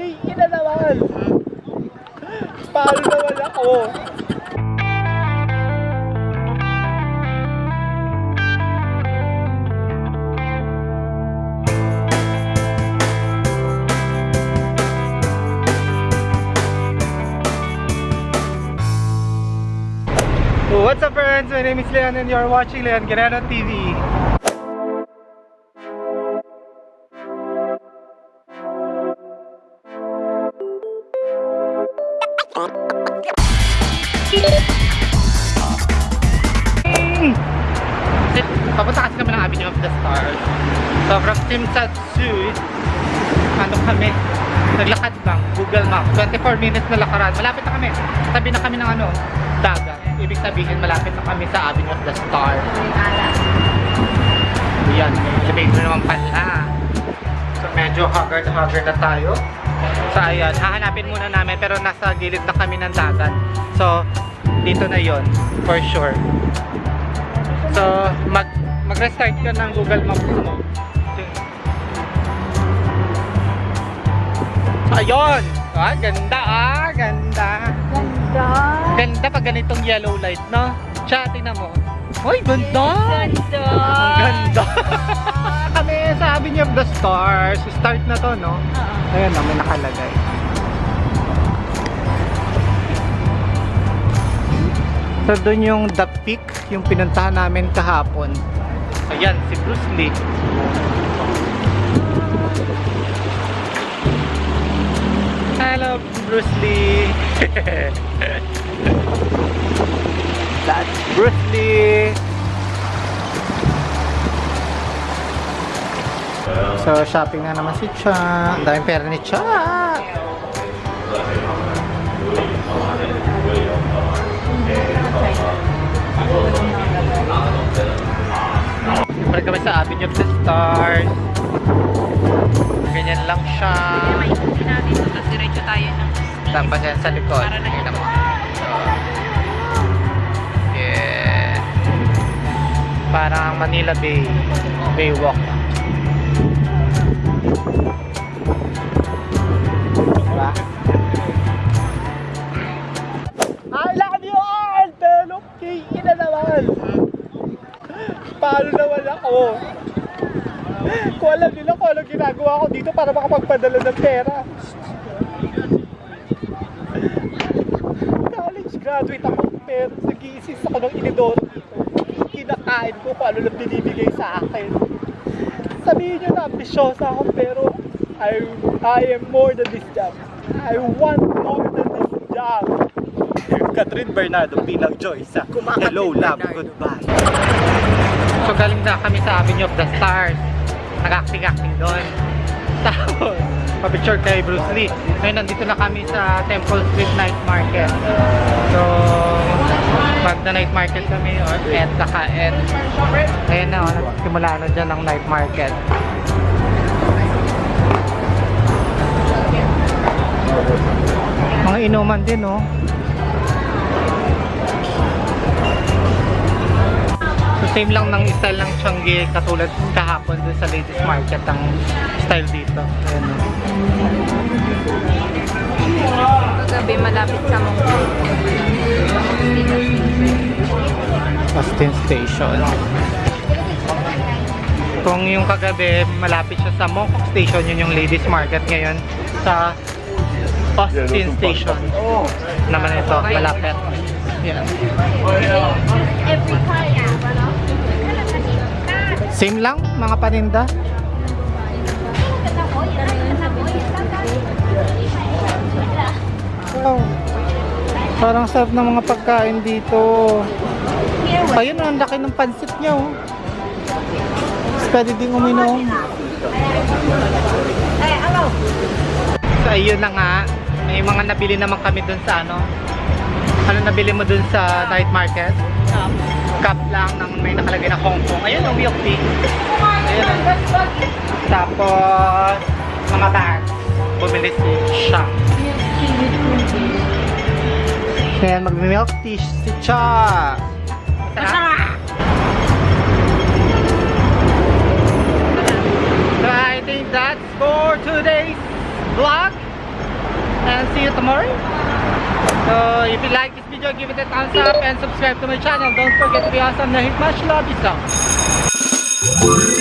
Ina naman! Paano naman ako? What's up friends? My name is Leon and you're watching Leon Guerrero TV. Papunta kasi kami ng Avenue of the Stars. So from Simsatsu, ano kami, naglakad bang, Google Map, 24 minutes na lakaran. Malapit na kami. Tabi na kami ng ano, dagat. Ibig sabihin, malapit na kami sa Avenue of the Stars. Yan, may elevator naman pala. So medyo haggard-haggard na tayo. So ayan, hahanapin muna namin pero nasa gilid na kami ng dagat. So dito na yon for sure. So mag mag-restart ka ng Google Maps mo. So, ayun! Ah, ganda ah, ganda. Ganda. Ganda pag ganitong yellow light, no? Siya, tingnan mo. Uy, ganda! Ganda. Ang ganda! Kami sa Avenue of the Stars. Start na to, no? Oo. Ayan na, may nakalagay. So, doon yung The Peak, yung pinuntahan namin kahapon. Ayan, si Bruce Lee. Hello, Bruce Lee! That's Bruce Lee! So, shopping na naman si Cha. Ang daming pera ni Cha. Siyempre kami sa Avenue of the Stars. Ganyan lang siya. Ikutin natin ito, tapos diretso tayo ng Tapos yan sa likod. Para na yeah. Parang Manila Bay. Baywalk. Diba? I love you all! Pero kay ina naman! Paano naman ako? Kung alam nila kung ano ginagawa ko dito para makapagpadala ng pera. College graduate ako pero nag-iisis ako ng inidoro dito. Kinakain ko kung ano lang binibigay sa akin. Sabihin nyo na ambisyosa ako pero I, I am more than this job. I want more than this job. Catherine Bernardo bilang Joyce. ah. Hello, love, goodbye. So galing na kami sa Avenue of the Stars. Nag-acting-acting doon. Tapos, pa-picture kay Bruce Lee. Ngayon, nandito na kami sa Temple Street Night Market. So, pag na night market kami, or et, naka-et. Ngayon na, oh, nagsimula na dyan ang night market. Mga inuman din, oh. So same lang ng style ng Changi katulad kahapon dun sa ladies market ang style dito. Ayan o. Kagabi malapit sa Mongkong. Austin Station. Kung yung kagabi malapit siya sa Mongkok Station, yun yung ladies market ngayon sa Austin Station. Naman ito, malapit. Yan. Same lang, mga paninda. Wow. Parang sarap ng mga pagkain dito. Ayun, ang laki ng pansit niya, oh. Mas Pwede ding uminom. So, ayun na nga. May mga nabili naman kami dun sa ano. Ano nabili mo dun sa night market? Cup lang ng may nakalagay na Hong Kong. Ayun, ang milk tea. Ayun. oh. Tapos, mga bags. Bumili si siya. Kaya mag-milk tea si Cha. So I think that's for today's vlog. and see you tomorrow. So if you like this video, give it a thumbs up and subscribe to my channel. Don't forget to be awesome. Nahit much love you so.